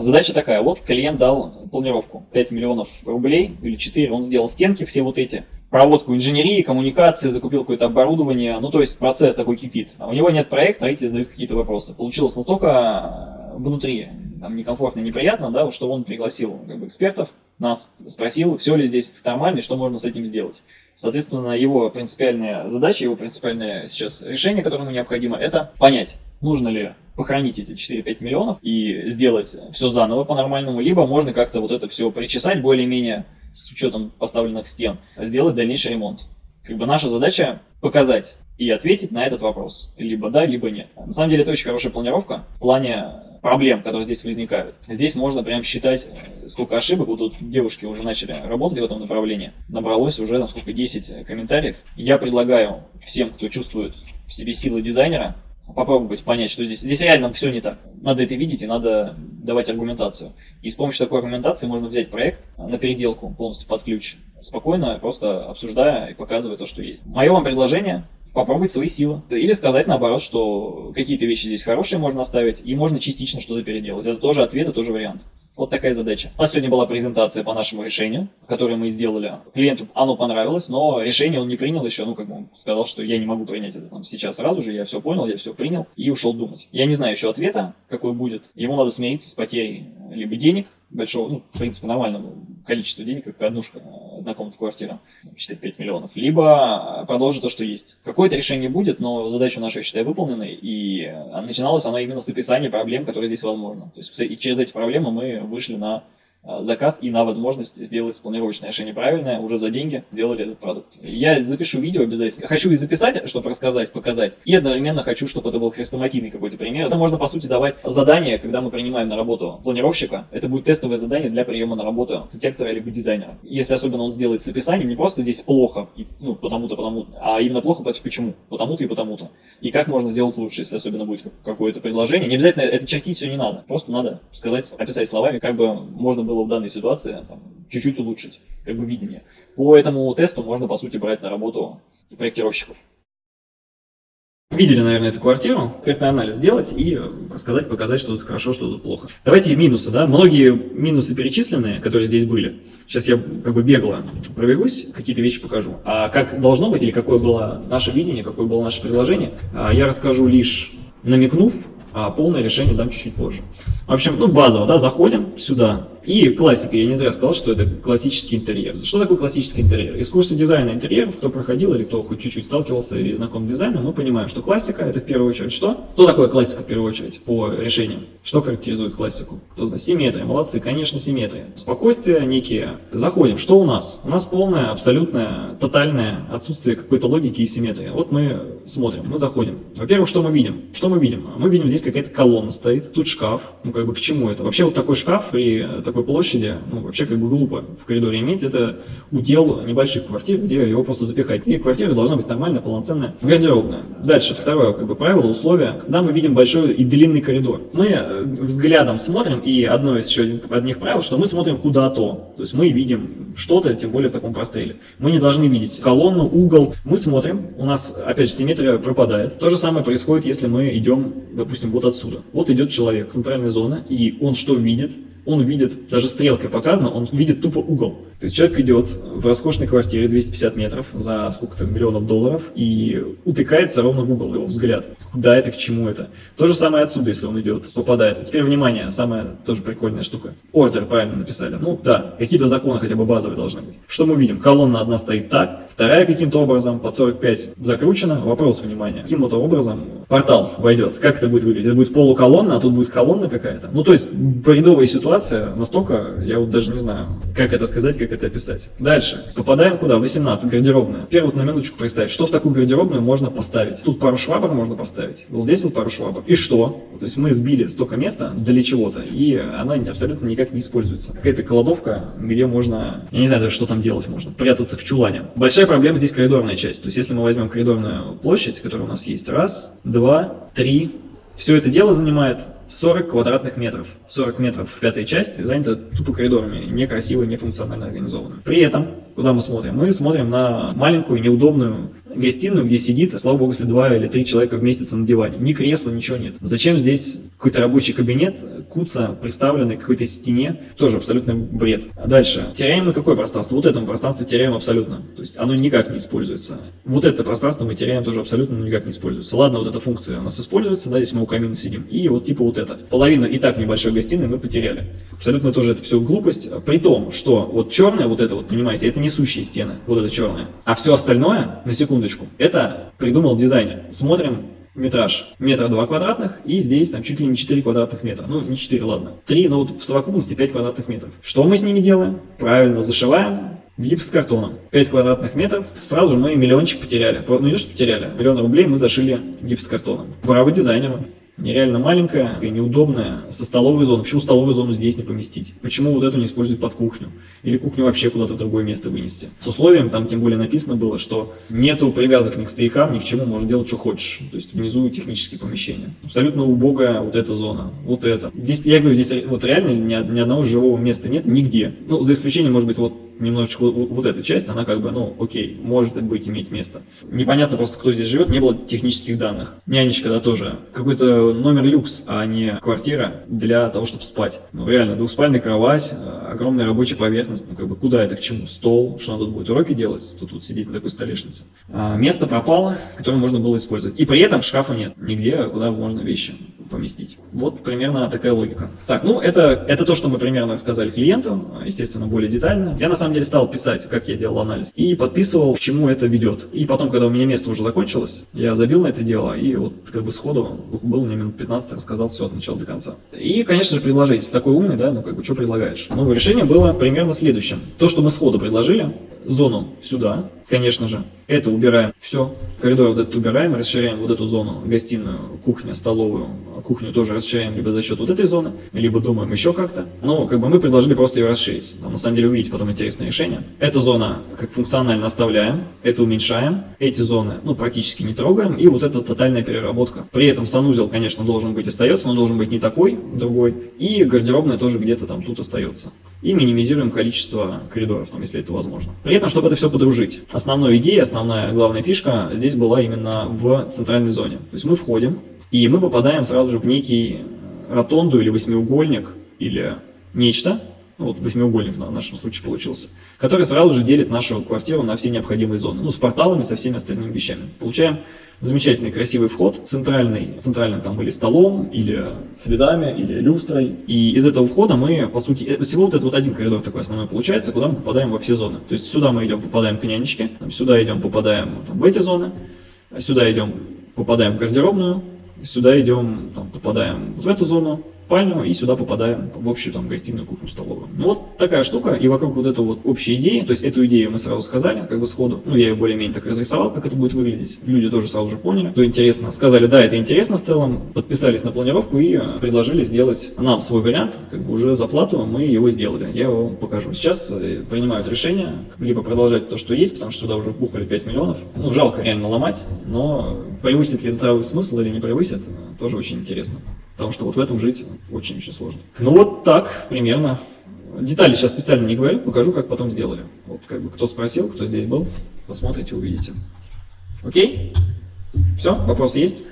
Задача такая, вот клиент дал планировку 5 миллионов рублей или 4, он сделал стенки все вот эти, проводку инженерии, коммуникации, закупил какое-то оборудование, ну то есть процесс такой кипит. А у него нет проекта, строитель задают какие-то вопросы. Получилось настолько внутри там, некомфортно, неприятно, да, что он пригласил как бы, экспертов, нас спросил, все ли здесь нормально и что можно с этим сделать. Соответственно, его принципиальная задача, его принципиальное сейчас решение, которое ему необходимо, это понять, нужно ли похоронить эти 4-5 миллионов и сделать все заново по-нормальному, либо можно как-то вот это все причесать более-менее с учетом поставленных стен, сделать дальнейший ремонт. Как бы наша задача показать и ответить на этот вопрос. Либо да, либо нет. На самом деле это очень хорошая планировка в плане проблем, которые здесь возникают. Здесь можно прям считать, э, сколько ошибок. Вот тут девушки уже начали работать в этом направлении. Набралось уже, насколько 10 комментариев. Я предлагаю всем, кто чувствует в себе силы дизайнера, попробовать понять, что здесь. Здесь реально все не так. Надо это видеть и надо давать аргументацию. И с помощью такой аргументации можно взять проект на переделку полностью под ключ, спокойно, просто обсуждая и показывая то, что есть. Мое вам предложение попробовать свои силы. Или сказать наоборот, что какие-то вещи здесь хорошие можно оставить, и можно частично что-то переделать. Это тоже ответ, это тоже вариант. Вот такая задача. У нас сегодня была презентация по нашему решению, которое мы сделали. Клиенту оно понравилось, но решение он не принял еще. Ну, как бы он сказал, что я не могу принять это там, сейчас сразу же, я все понял, я все принял и ушел думать. Я не знаю еще ответа, какой будет. Ему надо смириться с потерей либо денег, большого, ну, в принципе, нормального количества денег, как однушка, однокомнатная квартира, 4-5 миллионов, либо продолжить то, что есть. Какое-то решение будет, но задача наша, я считаю, выполнена, и начиналась она именно с описания проблем, которые здесь возможны. То есть через эти проблемы мы вышли на Э, заказ и на возможность сделать планировочное решение правильное, уже за деньги сделали этот продукт. Я запишу видео обязательно. Хочу и записать, чтобы рассказать, показать, и одновременно хочу, чтобы это был хрестоматийный какой-то пример. Это можно, по сути, давать задание, когда мы принимаем на работу планировщика. Это будет тестовое задание для приема на работу архитектора либо дизайнера. Если особенно он сделает с описанием, не просто здесь плохо, ну, потому-то, потому а именно плохо, почему? Потому-то и потому-то. И как можно сделать лучше, если особенно будет какое-то предложение. Не обязательно это чертить все не надо. Просто надо сказать, описать словами, как бы можно было было в данной ситуации чуть-чуть улучшить как бы видение. По этому тесту можно, по сути, брать на работу проектировщиков. Видели, наверное, эту квартиру, экспертный анализ сделать и сказать, показать, что тут хорошо, что тут плохо. Давайте минусы, да, многие минусы перечисленные, которые здесь были. Сейчас я как бы бегло пробегусь, какие-то вещи покажу. А как должно быть или какое было наше видение, какое было наше предложение, а, я расскажу лишь намекнув, а полное решение дам чуть-чуть позже. В общем, ну базово, да, заходим сюда, и классика, я не зря сказал, что это классический интерьер. Что такое классический интерьер? Из курса дизайна интерьеров, кто проходил или кто хоть чуть-чуть сталкивался и знаком с дизайном, мы понимаем, что классика это в первую очередь что? Что такое классика в первую очередь по решениям? Что характеризует классику? Кто знает? Симметрия. Молодцы, конечно, симметрия. Спокойствие некие. Заходим. Что у нас? У нас полное, абсолютное, тотальное отсутствие какой-то логики и симметрии. Вот мы смотрим, мы заходим. Во-первых, что мы видим? Что мы видим? Мы видим здесь какая-то колонна стоит, тут шкаф. Ну как бы к чему это? Вообще вот такой шкаф при такой площади, ну, вообще как бы глупо в коридоре иметь, это удел небольших квартир, где его просто запихать. И квартира должна быть нормальная, полноценная, гардеробная. Дальше, второе как бы правило, условие, когда мы видим большой и длинный коридор. Мы э, взглядом смотрим, и одно из еще одних правил, что мы смотрим куда-то. То есть мы видим что-то, тем более в таком простреле. Мы не должны видеть колонну, угол. Мы смотрим, у нас, опять же, симметрия пропадает. То же самое происходит, если мы идем, допустим, вот отсюда. Вот идет человек, центральная зона, и он что видит? Он видит, даже стрелкой показано, он видит тупо угол. То есть человек идет в роскошной квартире 250 метров за сколько-то миллионов долларов и утыкается ровно в угол его взгляд. Куда это, к чему это. То же самое отсюда, если он идет, попадает. Теперь внимание, самая тоже прикольная штука. Ордер правильно написали. Ну да, какие-то законы хотя бы базовые должны быть. Что мы видим? Колонна одна стоит так, вторая каким-то образом под 45 закручена. Вопрос, внимания. Каким-то образом портал войдет. Как это будет выглядеть? Это будет полуколонна, а тут будет колонна какая-то. Ну то есть бредовая ситуация настолько, я вот даже не знаю, как это сказать, как это описать. Дальше. Попадаем куда? 18. Гардеробная. Первый вот на минуточку представить, что в такую гардеробную можно поставить. Тут пару швабр можно поставить. Вот здесь вот пару швабр. И что? То есть мы сбили столько места для чего-то, и она абсолютно никак не используется. Какая-то кладовка, где можно, я не знаю даже, что там делать можно, прятаться в чулане. Большая проблема здесь коридорная часть. То есть если мы возьмем коридорную площадь, которая у нас есть, раз, два, три, все это дело занимает 40 квадратных метров. 40 метров в пятой части занято тупо коридорами, некрасиво, нефункционально организованно. При этом, куда мы смотрим? Мы смотрим на маленькую, неудобную гостиную, где сидит, слава богу, если два или три человека вместятся на диване. Ни кресла, ничего нет. Зачем здесь какой-то рабочий кабинет, куца, представленный к какой-то стене? Тоже абсолютно бред. Дальше. Теряем мы какое пространство? Вот это пространство теряем абсолютно. То есть оно никак не используется. Вот это пространство мы теряем тоже абсолютно никак не используется. Ладно, вот эта функция у нас используется, да, здесь мы у камина сидим. И вот типа вот это. Половину и так небольшой гостиной мы потеряли. Абсолютно тоже это все глупость. При том, что вот черное, вот это вот, понимаете, это несущие стены. Вот это черное. А все остальное, на секундочку, это придумал дизайнер. Смотрим метраж метра два квадратных, и здесь там чуть ли не 4 квадратных метра. Ну, не 4, ладно. 3, но вот в совокупности 5 квадратных метров. Что мы с ними делаем? Правильно, зашиваем гипсокартоном. 5 квадратных метров. Сразу же мы миллиончик потеряли. Ну, не то, что потеряли. Миллион рублей мы зашили гипсокартоном. Браво дизайнеру нереально маленькая и неудобная, со столовой зоной. Почему столовую зону здесь не поместить? Почему вот эту не использовать под кухню? Или кухню вообще куда-то в другое место вынести? С условием, там тем более написано было, что нету привязок ни к стоякам, ни к чему, можешь делать, что хочешь. То есть внизу технические помещения. Абсолютно убогая вот эта зона, вот это. Здесь, я говорю, здесь вот реально ни, ни одного живого места нет нигде. Ну, за исключением, может быть, вот немножечко вот, эта часть, она как бы, ну, окей, может быть иметь место. Непонятно просто, кто здесь живет, не было технических данных. Нянечка, да, тоже. Какой-то номер люкс, а не квартира для того, чтобы спать. Ну, реально, двухспальная кровать, огромная рабочая поверхность, ну, как бы, куда это, к чему? Стол, что надо будет уроки делать, тут вот сидеть на такой столешнице. А, место пропало, которое можно было использовать. И при этом шкафа нет, нигде, куда можно вещи поместить. Вот примерно такая логика. Так, ну, это, это то, что мы примерно рассказали клиенту, естественно, более детально. Я, на самом деле, стал писать, как я делал анализ, и подписывал, к чему это ведет. И потом, когда у меня место уже закончилось, я забил на это дело, и вот как бы сходу был мне минут 15, рассказал все от начала до конца. И, конечно же, предложение. Такой умный, да, ну как бы, что предлагаешь? Новое решение было примерно следующим. То, что мы сходу предложили, зону сюда, конечно же. Это убираем все. Коридор вот этот убираем, расширяем вот эту зону, гостиную, кухню, столовую. Кухню тоже расширяем либо за счет вот этой зоны, либо думаем еще как-то. Но как бы мы предложили просто ее расширить. Но, на самом деле увидеть потом интересное решение. Эта зона как функционально оставляем, это уменьшаем. Эти зоны ну, практически не трогаем. И вот это тотальная переработка. При этом санузел, конечно, должен быть остается, но должен быть не такой, другой. И гардеробная тоже где-то там тут остается. И минимизируем количество коридоров, там, если это возможно. При этом, чтобы это все подружить. Основная идея, основная главная фишка здесь была именно в центральной зоне. То есть мы входим, и мы попадаем сразу же в некий ротонду или восьмиугольник, или нечто, ну, вот восьмиугольник в нашем случае получился, который сразу же делит нашу квартиру на все необходимые зоны, ну, с порталами, со всеми остальными вещами. Получаем замечательный красивый вход, центральный, центральным там или столом, или цветами, или люстрой. И из этого входа мы, по сути, э, всего вот этот вот один коридор такой основной получается, куда мы попадаем во все зоны. То есть сюда мы идем, попадаем к нянечке, там, сюда идем, попадаем там, в эти зоны, сюда идем, попадаем в гардеробную, сюда идем, там, попадаем вот в эту зону, спальню и сюда попадаем в общую там гостиную, кухню, столовую. Ну вот такая штука, и вокруг вот этой вот общей идеи, то есть эту идею мы сразу сказали, как бы сходу, ну я ее более-менее так разрисовал, как это будет выглядеть. Люди тоже сразу же поняли, что интересно. Сказали, да, это интересно в целом, подписались на планировку и предложили сделать нам свой вариант, как бы уже за плату мы его сделали. Я его покажу. Сейчас э, принимают решение, либо продолжать то, что есть, потому что сюда уже вбухали 5 миллионов. Ну, жалко реально ломать, но превысит ли здравый смысл или не превысит, тоже очень интересно. Потому что вот в этом жить очень-очень сложно. Ну вот так примерно. Детали сейчас специально не говорю, покажу, как потом сделали. Вот как бы кто спросил, кто здесь был, посмотрите, увидите. Окей? Все, вопросы есть?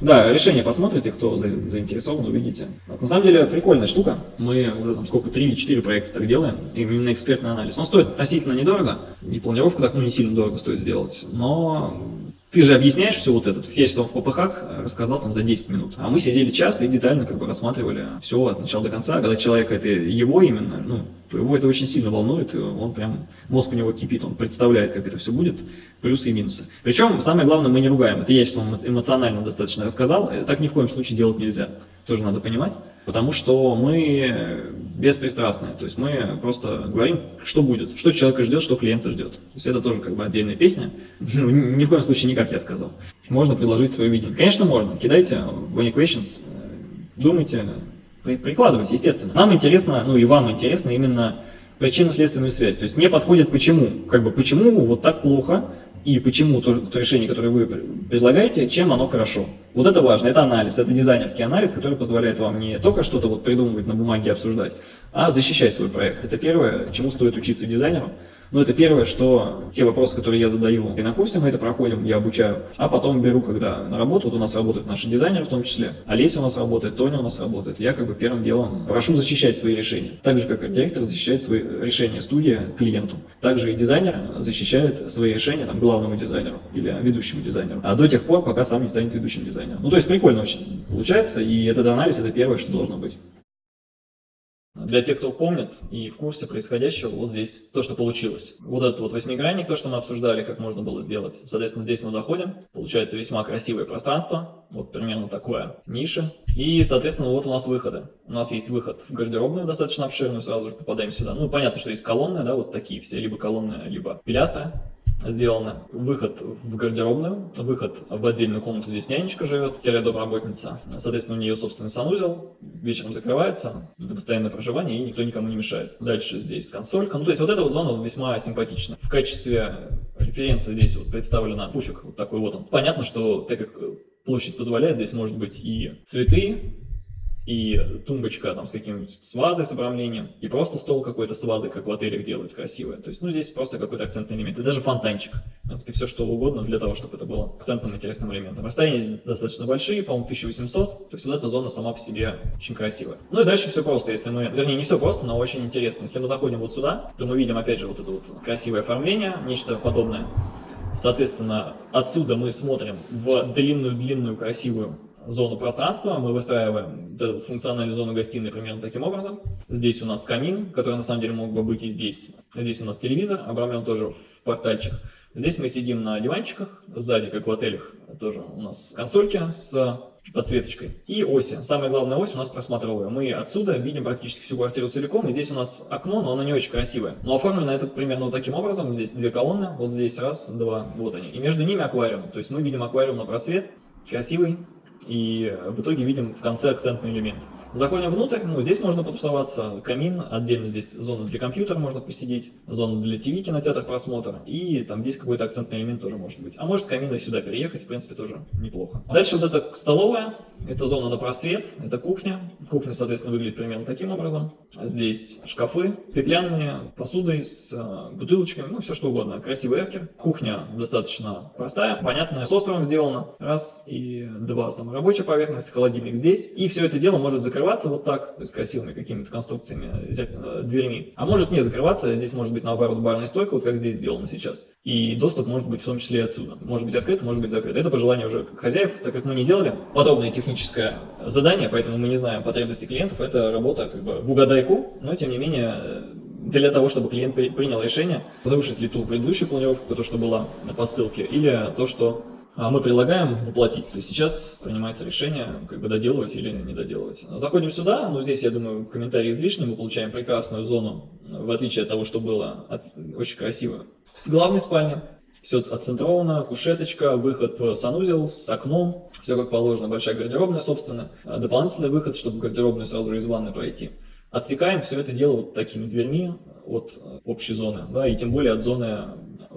Да, решение посмотрите, кто заинтересован, увидите. Вот, на самом деле прикольная штука. Мы уже там сколько, три или четыре проекта так делаем, именно экспертный анализ. Он стоит относительно недорого, и планировку так ну, не сильно дорого стоит сделать, но ты же объясняешь все вот это. То есть я сейчас в ППХ рассказал там за 10 минут. А мы сидели час и детально как бы рассматривали все от начала до конца. Когда человек это его именно, ну, то его это очень сильно волнует, он прям, мозг у него кипит, он представляет, как это все будет, плюсы и минусы. Причем, самое главное, мы не ругаем. Это я сейчас вам эмоционально достаточно рассказал. Э, так ни в коем случае делать нельзя. Тоже надо понимать. Потому что мы беспристрастные. То есть мы просто говорим, что будет, что человека ждет, что клиента ждет. То есть это тоже как бы отдельная песня. Ну, ни в коем случае не как я сказал. Можно предложить свое видение. Конечно, можно. Кидайте в Questions, э, думайте, прикладывайте, естественно. Нам интересно, ну и вам интересно именно причинно-следственную связь. То есть мне подходит почему. Как бы почему вот так плохо, и почему то, то решение, которое вы предлагаете, чем оно хорошо. Вот это важно, это анализ, это дизайнерский анализ, который позволяет вам не только что-то вот придумывать на бумаге, обсуждать, а защищать свой проект. Это первое, чему стоит учиться дизайнеру. Но это первое, что те вопросы, которые я задаю и на курсе мы это проходим, я обучаю, а потом беру, когда на работу, вот у нас работают наши дизайнеры в том числе, Олеся у нас работает, Тоня у нас работает, я как бы первым делом прошу защищать свои решения. Так же, как и директор защищает свои решения студия клиенту. Также и дизайнер защищает свои решения там, главному дизайнеру или ведущему дизайнеру. А до тех пор, пока сам не станет ведущим дизайнером. Ну, то есть прикольно очень получается, и этот анализ это первое, что должно быть. Для тех, кто помнит и в курсе происходящего, вот здесь то, что получилось. Вот этот вот восьмигранник, то, что мы обсуждали, как можно было сделать. Соответственно, здесь мы заходим, получается весьма красивое пространство, вот примерно такое, ниша. И, соответственно, вот у нас выходы. У нас есть выход в гардеробную достаточно обширную, сразу же попадаем сюда. Ну, понятно, что есть колонны, да, вот такие все, либо колонны, либо пилястры сделаны. Выход в гардеробную, выход в отдельную комнату, здесь нянечка живет, домработница. Соответственно, у нее собственный санузел, вечером закрывается, это постоянное проживание, и никто никому не мешает. Дальше здесь консолька. Ну, то есть вот эта вот зона весьма симпатична. В качестве референции здесь вот представлена пуфик, вот такой вот он. Понятно, что так как площадь позволяет, здесь может быть и цветы, и тумбочка там с каким-нибудь с вазой, с обрамлением, и просто стол какой-то с вазой, как в отелях делают красивое. То есть, ну, здесь просто какой-то акцентный элемент. И даже фонтанчик. В принципе, все что угодно для того, чтобы это было акцентным интересным элементом. Расстояния здесь достаточно большие, по-моему, 1800. То есть, вот эта зона сама по себе очень красивая. Ну и дальше все просто. Если мы, вернее, не все просто, но очень интересно. Если мы заходим вот сюда, то мы видим, опять же, вот это вот красивое оформление, нечто подобное. Соответственно, отсюда мы смотрим в длинную-длинную красивую зону пространства, мы выстраиваем функциональную зону гостиной примерно таким образом. Здесь у нас камин, который на самом деле мог бы быть и здесь. Здесь у нас телевизор, обрамлен тоже в портальчик. Здесь мы сидим на диванчиках, сзади, как в отелях, тоже у нас консольки с подсветочкой. И оси. Самая главная ось у нас просмотровая. Мы отсюда видим практически всю квартиру целиком. И здесь у нас окно, но оно не очень красивое. Но оформлено это примерно вот таким образом. Здесь две колонны. Вот здесь раз, два, вот они. И между ними аквариум. То есть мы видим аквариум на просвет. Красивый, и в итоге видим в конце акцентный элемент. Заходим внутрь, ну, здесь можно потусоваться, камин, отдельно здесь зона для компьютера можно посидеть, зона для ТВ, кинотеатр, просмотр, и там здесь какой-то акцентный элемент тоже может быть. А может камин и сюда переехать, в принципе, тоже неплохо. Дальше вот эта столовая, это зона на просвет, это кухня. Кухня, соответственно, выглядит примерно таким образом. Здесь шкафы, стеклянные, посудой с э, бутылочками, ну, все что угодно. Красивый эркер. Кухня достаточно простая, понятная, с островом сделана. Раз и два сама рабочая поверхность, холодильник здесь. И все это дело может закрываться вот так, то есть красивыми какими-то конструкциями, э, дверьми. А может не закрываться, здесь может быть наоборот барная стойка, вот как здесь сделано сейчас. И доступ может быть в том числе и отсюда. Может быть открыт, может быть закрыт. Это по желанию уже хозяев, так как мы не делали подобное техническое задание, поэтому мы не знаем потребности клиентов. Это работа как бы в угадайку, но тем не менее для того, чтобы клиент принял решение, разрушить ли ту предыдущую планировку, то, что была по ссылке, или то, что мы предлагаем воплотить. То есть сейчас принимается решение, как бы доделывать или не доделывать. Заходим сюда, ну здесь, я думаю, комментарий излишний, мы получаем прекрасную зону, в отличие от того, что было, от, очень красиво. Главная спальня, все отцентровано, кушеточка, выход в санузел с окном, все как положено, большая гардеробная, собственно, дополнительный выход, чтобы в гардеробную сразу же из ванны пройти. Отсекаем все это дело вот такими дверьми от общей зоны, да, и тем более от зоны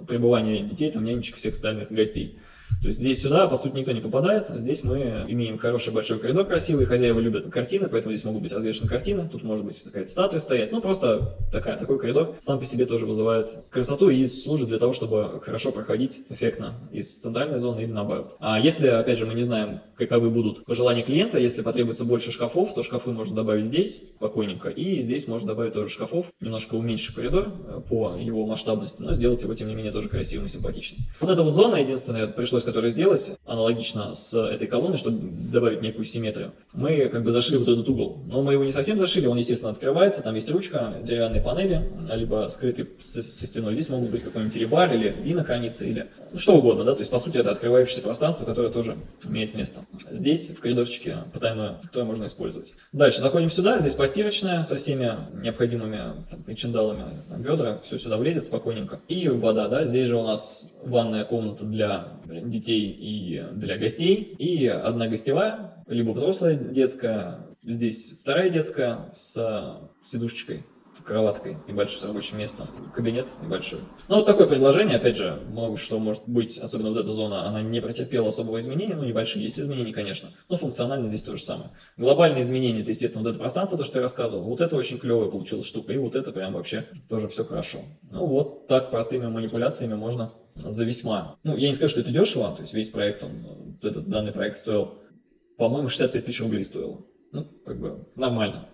пребывания детей, там нянечек, всех остальных гостей. То есть здесь сюда, по сути, никто не попадает. Здесь мы имеем хороший большой коридор красивый. Хозяева любят картины, поэтому здесь могут быть развешены картины. Тут может быть какая-то статуя стоять. Ну, просто такая, такой коридор сам по себе тоже вызывает красоту и служит для того, чтобы хорошо проходить эффектно из центральной зоны или наоборот. А если, опять же, мы не знаем, каковы будут пожелания клиента, если потребуется больше шкафов, то шкафы можно добавить здесь спокойненько. И здесь можно добавить тоже шкафов, немножко уменьшить коридор э, по его масштабности, но сделать его, тем не менее, тоже красивым и симпатичным. Вот эта вот зона, единственная, пришлось которую сделать, аналогично с этой колонной, чтобы добавить некую симметрию, мы как бы зашили вот этот угол. Но мы его не совсем зашили, он, естественно, открывается, там есть ручка, деревянные панели, либо скрытый со стеной. Здесь могут быть какой-нибудь ребар или вина хранится, или что угодно, да, то есть, по сути, это открывающееся пространство, которое тоже имеет место. Здесь, в коридорчике, потайное, которое можно использовать. Дальше заходим сюда, здесь постирочная со всеми необходимыми там, причиндалами, ведра, все сюда влезет спокойненько. И вода, да, здесь же у нас ванная комната для детей и для гостей, и одна гостевая, либо взрослая детская, здесь вторая детская с сидушечкой в кроваткой с небольшим рабочим местом, кабинет небольшой. Ну, вот такое предложение, опять же, много что может быть, особенно вот эта зона, она не претерпела особого изменения, ну, небольшие есть изменения, конечно, но функционально здесь то же самое. Глобальные изменения, это, естественно, вот это пространство, то, что я рассказывал, вот это очень клевая получилась штука, и вот это прям вообще тоже все хорошо. Ну, вот так простыми манипуляциями можно за весьма, ну, я не скажу, что это дешево, то есть весь проект, он, этот данный проект стоил, по-моему, 65 тысяч рублей стоил. Ну, как бы нормально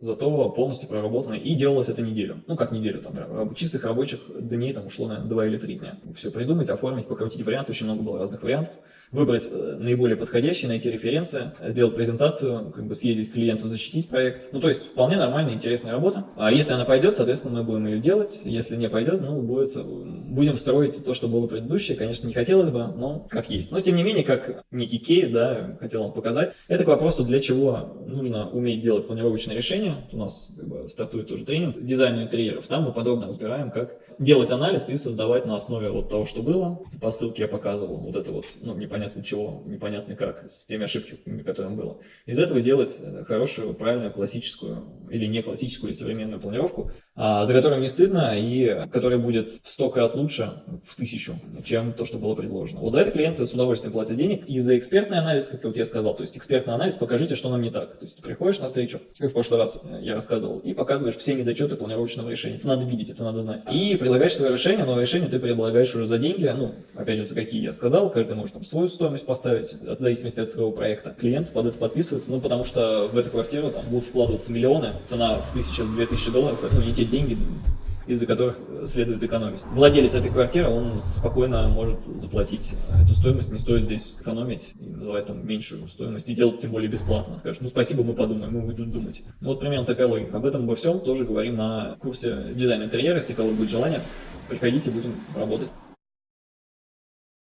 зато полностью проработано. И делалось это неделю. Ну, как неделю, там, чистых рабочих дней там ушло на 2 или 3 дня. Все придумать, оформить, покрутить варианты, очень много было разных вариантов. Выбрать э, наиболее подходящий, найти референсы, сделать презентацию, как бы съездить к клиенту, защитить проект. Ну, то есть, вполне нормальная, интересная работа. А если она пойдет, соответственно, мы будем ее делать. Если не пойдет, ну, будет, будем строить то, что было предыдущее. Конечно, не хотелось бы, но как есть. Но, тем не менее, как некий кейс, да, хотел вам показать. Это к вопросу, для чего нужно уметь делать планировочное решение, у нас как бы, стартует тоже тренинг дизайна интерьеров. Там мы подробно разбираем, как делать анализ и создавать на основе вот того, что было. По ссылке я показывал вот это вот, ну, непонятно чего, непонятно как, с теми ошибками, которые было. Из этого делать хорошую, правильную, классическую или не классическую, или современную планировку, а, за которую не стыдно и которая будет в сто крат лучше, в тысячу, чем то, что было предложено. Вот за это клиенты с удовольствием платят денег. И за экспертный анализ, как вот я сказал, то есть экспертный анализ, покажите, что нам не так. То есть ты приходишь на встречу, как в прошлый раз я рассказывал, и показываешь все недочеты планировочного решения. Это надо видеть, это надо знать. И предлагаешь свое решение, но решение ты предлагаешь уже за деньги, ну, опять же, за какие я сказал, каждый может там свою стоимость поставить, в зависимости от своего проекта. Клиент под это подписывается, ну, потому что в эту квартиру там будут вкладываться миллионы, цена в тысячу-две тысячи долларов, это не те деньги, из-за которых следует экономить. Владелец этой квартиры, он спокойно может заплатить эту стоимость, не стоит здесь экономить и называть там меньшую стоимость, и делать тем более бесплатно. Скажешь, ну спасибо, мы подумаем, мы будем думать. Ну, вот примерно такая логика. Об этом обо всем тоже говорим на курсе дизайн интерьера, если кого будет желание, приходите, будем работать.